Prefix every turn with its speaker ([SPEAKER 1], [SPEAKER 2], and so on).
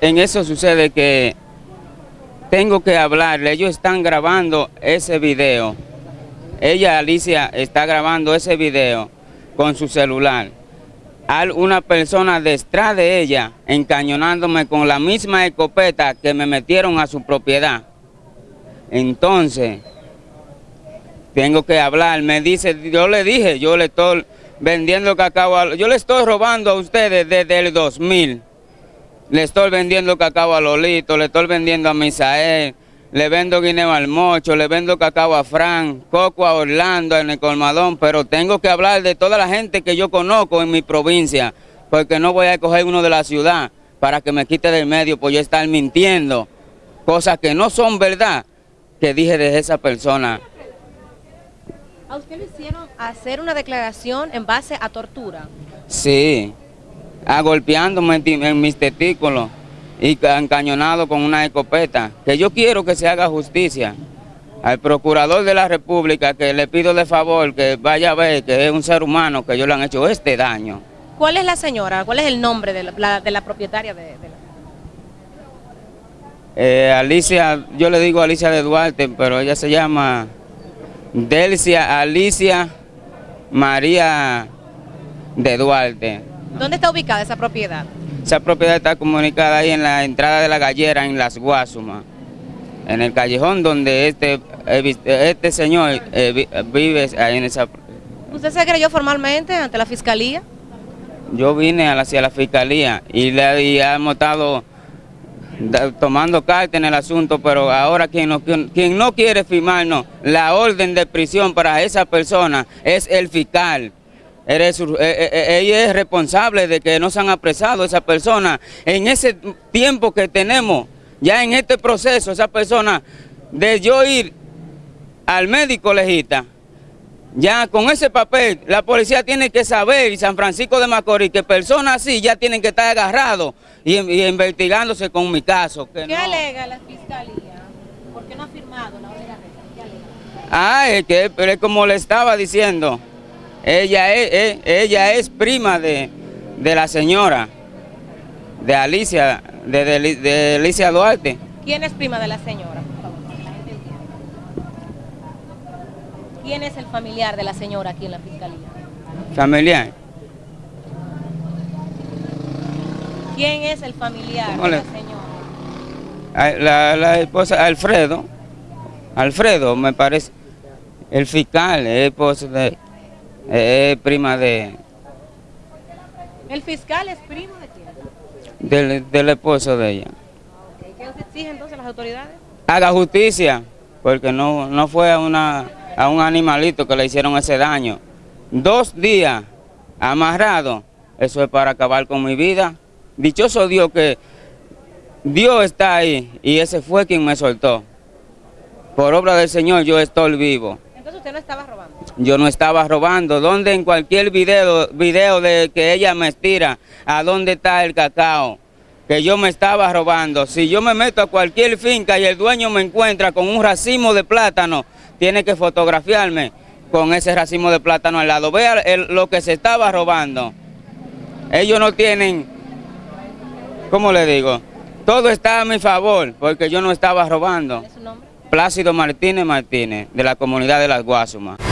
[SPEAKER 1] en eso sucede que tengo que hablarle, ellos están grabando ese video. Ella, Alicia, está grabando ese video con su celular. Hay una persona detrás de ella encañonándome con la misma escopeta que me metieron a su propiedad. Entonces, tengo que hablar, me dice, yo le dije, yo le estoy vendiendo cacao, yo le estoy robando a ustedes desde el 2000. Le estoy vendiendo cacao a Lolito, le estoy vendiendo a Misael, le vendo guineo al mocho, le vendo cacao a Fran, coco a Orlando, en el colmadón, pero tengo que hablar de toda la gente que yo conozco en mi provincia, porque no voy a coger uno de la ciudad para que me quite del medio por yo estar mintiendo, cosas que no son verdad, que dije de esa persona.
[SPEAKER 2] ¿A usted le hicieron hacer una declaración en base a tortura?
[SPEAKER 1] Sí, a golpeándome en, en mis testículos y encañonado con una escopeta. Que yo quiero que se haga justicia al procurador de la República, que le pido de favor que vaya a ver que es un ser humano que yo le han hecho este daño.
[SPEAKER 2] ¿Cuál es la señora? ¿Cuál es el nombre de la, de la propietaria de, de la...
[SPEAKER 1] Eh, Alicia, yo le digo Alicia de Duarte, pero ella se llama Delcia Alicia María de Duarte.
[SPEAKER 2] ¿Dónde está ubicada esa propiedad?
[SPEAKER 1] Esa propiedad está comunicada ahí en la entrada de la gallera, en Las Guasumas, en el callejón donde este, este señor eh, vive ahí en esa...
[SPEAKER 2] ¿Usted se creyó formalmente ante la fiscalía?
[SPEAKER 1] Yo vine hacia la fiscalía y, le, y hemos estado tomando carta en el asunto, pero ahora quien no, quien no quiere firmarnos la orden de prisión para esa persona es el fiscal. Ella es responsable de que no se han apresado esa persona. En ese tiempo que tenemos, ya en este proceso, esa persona, de yo ir al médico legista, ya con ese papel, la policía tiene que saber, y San Francisco de Macorís, que personas así ya tienen que estar agarrados y, y investigándose con mi caso.
[SPEAKER 2] ¿Qué no... alega la fiscalía? ¿Por qué no ha firmado la orden de
[SPEAKER 1] Ah, es que es como le estaba diciendo, ella es, es ella es prima de, de, la señora, de Alicia, de, de, de Alicia Duarte.
[SPEAKER 2] ¿Quién es prima de la señora? ¿Quién es el familiar de la señora aquí en la fiscalía?
[SPEAKER 1] ¿Familiar?
[SPEAKER 2] ¿Quién es el familiar de la señora?
[SPEAKER 1] La, la, esposa, Alfredo. Alfredo, me parece. El fiscal, es esposo de... Es prima de...
[SPEAKER 2] ¿El fiscal es primo de quién?
[SPEAKER 1] Del, del esposo de ella.
[SPEAKER 2] Okay. ¿Qué se exige entonces las autoridades?
[SPEAKER 1] Haga justicia, porque no, no fue a una a un animalito que le hicieron ese daño. Dos días amarrado, eso es para acabar con mi vida. Dichoso Dios que Dios está ahí y ese fue quien me soltó. Por obra del Señor yo estoy vivo.
[SPEAKER 2] Entonces usted no estaba robando.
[SPEAKER 1] Yo no estaba robando. ¿Dónde en cualquier video, video de que ella me estira, a dónde está el cacao? Que yo me estaba robando. Si yo me meto a cualquier finca y el dueño me encuentra con un racimo de plátano, tiene que fotografiarme con ese racimo de plátano al lado. Vea el, lo que se estaba robando. Ellos no tienen, ¿cómo le digo? Todo está a mi favor, porque yo no estaba robando.
[SPEAKER 2] ¿Cuál es su nombre?
[SPEAKER 1] Plácido Martínez Martínez, de la comunidad de Las Guasumas.